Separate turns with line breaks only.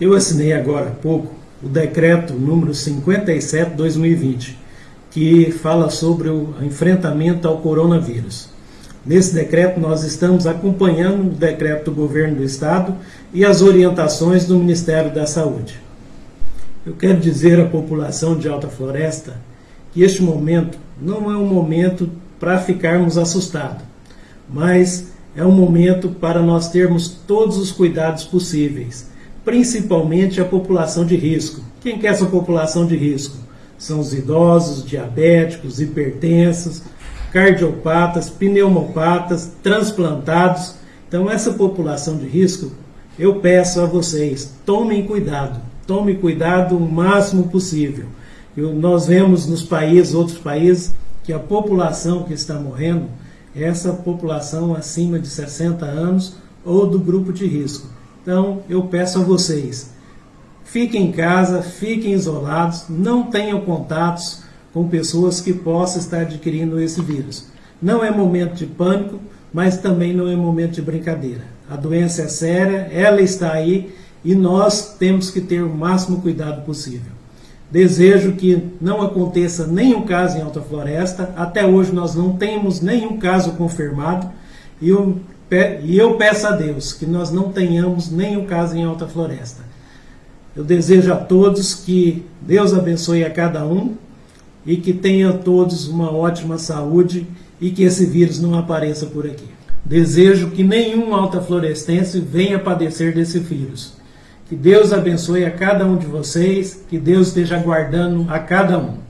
Eu assinei agora há pouco o decreto número 57/2020, que fala sobre o enfrentamento ao coronavírus. Nesse decreto nós estamos acompanhando o decreto do governo do estado e as orientações do Ministério da Saúde. Eu quero dizer à população de Alta Floresta que este momento não é um momento para ficarmos assustados, mas é um momento para nós termos todos os cuidados possíveis principalmente a população de risco. Quem que é essa população de risco? São os idosos, diabéticos, hipertensos, cardiopatas, pneumopatas, transplantados. Então, essa população de risco, eu peço a vocês, tomem cuidado, tomem cuidado o máximo possível. Eu, nós vemos nos países, outros países, que a população que está morrendo é essa população acima de 60 anos ou do grupo de risco. Então, eu peço a vocês, fiquem em casa, fiquem isolados, não tenham contatos com pessoas que possam estar adquirindo esse vírus. Não é momento de pânico, mas também não é momento de brincadeira. A doença é séria, ela está aí e nós temos que ter o máximo cuidado possível. Desejo que não aconteça nenhum caso em Alta Floresta. Até hoje nós não temos nenhum caso confirmado. E eu e eu peço a Deus que nós não tenhamos nenhum caso em Alta Floresta. Eu desejo a todos que Deus abençoe a cada um e que tenham todos uma ótima saúde e que esse vírus não apareça por aqui. Desejo que nenhum alta florestense venha padecer desse vírus. Que Deus abençoe a cada um de vocês, que Deus esteja guardando a cada um.